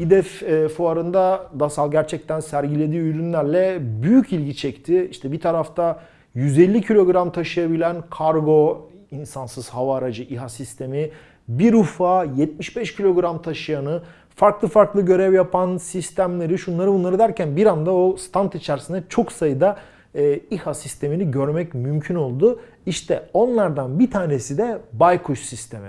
HİDEF e, fuarında DASAL gerçekten sergilediği ürünlerle büyük ilgi çekti. İşte bir tarafta 150 kilogram taşıyabilen kargo insansız hava aracı İHA sistemi, bir UFA 75 kilogram taşıyanı, farklı farklı görev yapan sistemleri, şunları bunları derken bir anda o stand içerisinde çok sayıda e, İHA sistemini görmek mümkün oldu. İşte onlardan bir tanesi de Baykuş sistemi.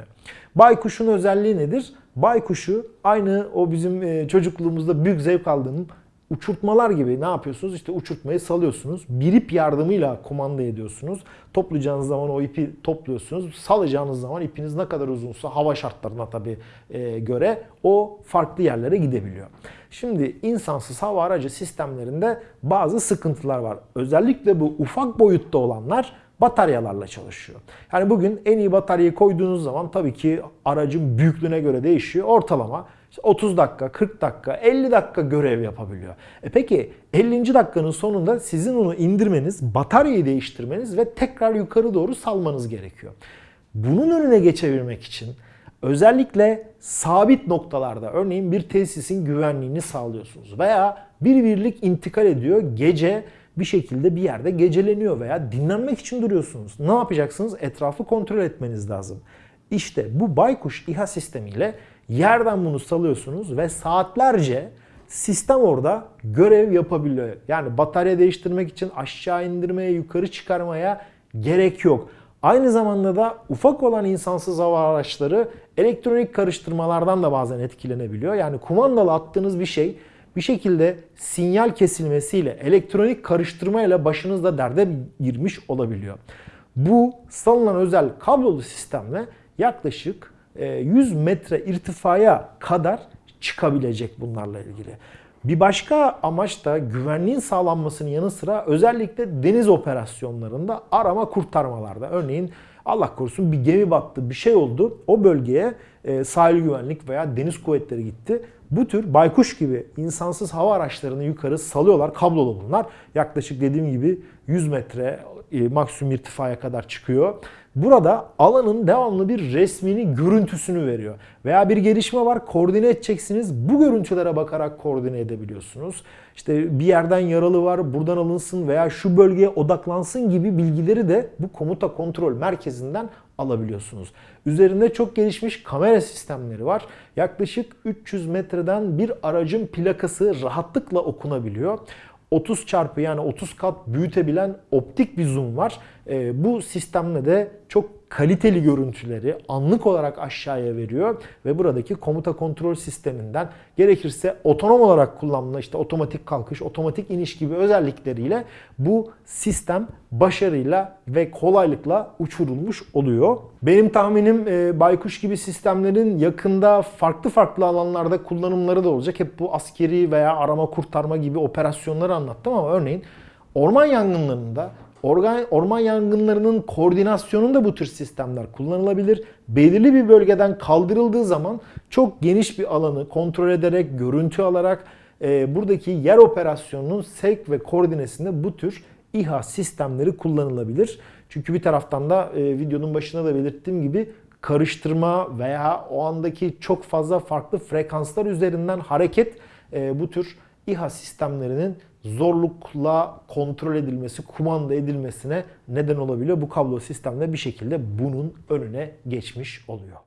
Baykuş'un özelliği nedir? Baykuş'u aynı o bizim e, çocukluğumuzda büyük zevk aldığım uçurtmalar gibi ne yapıyorsunuz? İşte uçurtmayı salıyorsunuz. Bir ip yardımıyla kumanda ediyorsunuz. Toplayacağınız zaman o ipi topluyorsunuz. Salacağınız zaman ipiniz ne kadar uzunsa hava şartlarına tabii e, göre o farklı yerlere gidebiliyor. Şimdi insansız hava aracı sistemlerinde bazı sıkıntılar var. Özellikle bu ufak boyutta olanlar bataryalarla çalışıyor. Yani bugün en iyi bataryayı koyduğunuz zaman tabii ki aracın büyüklüğüne göre değişiyor. Ortalama 30 dakika, 40 dakika, 50 dakika görev yapabiliyor. E peki 50. dakikanın sonunda sizin onu indirmeniz, bataryayı değiştirmeniz ve tekrar yukarı doğru salmanız gerekiyor. Bunun önüne geçebilmek için özellikle sabit noktalarda örneğin bir tesisin güvenliğini sağlıyorsunuz veya bir birlik intikal ediyor gece bir şekilde bir yerde geceleniyor veya dinlenmek için duruyorsunuz. Ne yapacaksınız? Etrafı kontrol etmeniz lazım. İşte bu Baykuş İHA sistemiyle yerden bunu salıyorsunuz ve saatlerce sistem orada görev yapabiliyor. Yani batarya değiştirmek için aşağı indirmeye, yukarı çıkarmaya gerek yok. Aynı zamanda da ufak olan insansız hava araçları elektronik karıştırmalardan da bazen etkilenebiliyor. Yani kumandalı attığınız bir şey bir şekilde sinyal kesilmesiyle, elektronik karıştırmayla başınızda derde girmiş olabiliyor. Bu salınan özel kablolu sistemle yaklaşık 100 e, metre irtifaya kadar çıkabilecek bunlarla ilgili. Bir başka amaç da güvenliğin sağlanmasının yanı sıra özellikle deniz operasyonlarında arama kurtarmalarda. Örneğin Allah korusun bir gemi battı, bir şey oldu. O bölgeye e, sahil güvenlik veya deniz kuvvetleri gitti. Bu tür baykuş gibi insansız hava araçlarını yukarı salıyorlar. Kablolu bunlar. Yaklaşık dediğim gibi 100 metre e, maksimum irtifaya kadar çıkıyor. Burada alanın devamlı bir resmini, görüntüsünü veriyor. Veya bir gelişme var, koordine edeceksiniz. Bu görüntülere bakarak koordine edebiliyorsunuz. İşte bir yerden yaralı var, buradan alınsın veya şu bölgeye odaklansın gibi bilgileri de bu komuta kontrol merkezinden alabiliyorsunuz. Üzerinde çok gelişmiş kamera sistemleri var. Yaklaşık 300 metreden bir aracın plakası rahatlıkla okunabiliyor. 30 çarpı yani 30 kat büyütebilen optik bir zoom var. E, bu sistemle de çok kaliteli görüntüleri anlık olarak aşağıya veriyor ve buradaki komuta kontrol sisteminden gerekirse otonom olarak kullanılan işte otomatik kalkış, otomatik iniş gibi özellikleriyle bu sistem başarıyla ve kolaylıkla uçurulmuş oluyor. Benim tahminim e, Baykuş gibi sistemlerin yakında farklı farklı alanlarda kullanımları da olacak. Hep bu askeri veya arama kurtarma gibi operasyonları anlattım ama örneğin orman yangınlarında Organ, orman yangınlarının koordinasyonunda bu tür sistemler kullanılabilir. Belirli bir bölgeden kaldırıldığı zaman çok geniş bir alanı kontrol ederek, görüntü alarak e, buradaki yer operasyonunun sevk ve koordinesinde bu tür İHA sistemleri kullanılabilir. Çünkü bir taraftan da e, videonun başında da belirttiğim gibi karıştırma veya o andaki çok fazla farklı frekanslar üzerinden hareket e, bu tür İHA sistemlerinin zorlukla kontrol edilmesi, kumanda edilmesine neden olabiliyor. Bu kablo sistemde bir şekilde bunun önüne geçmiş oluyor.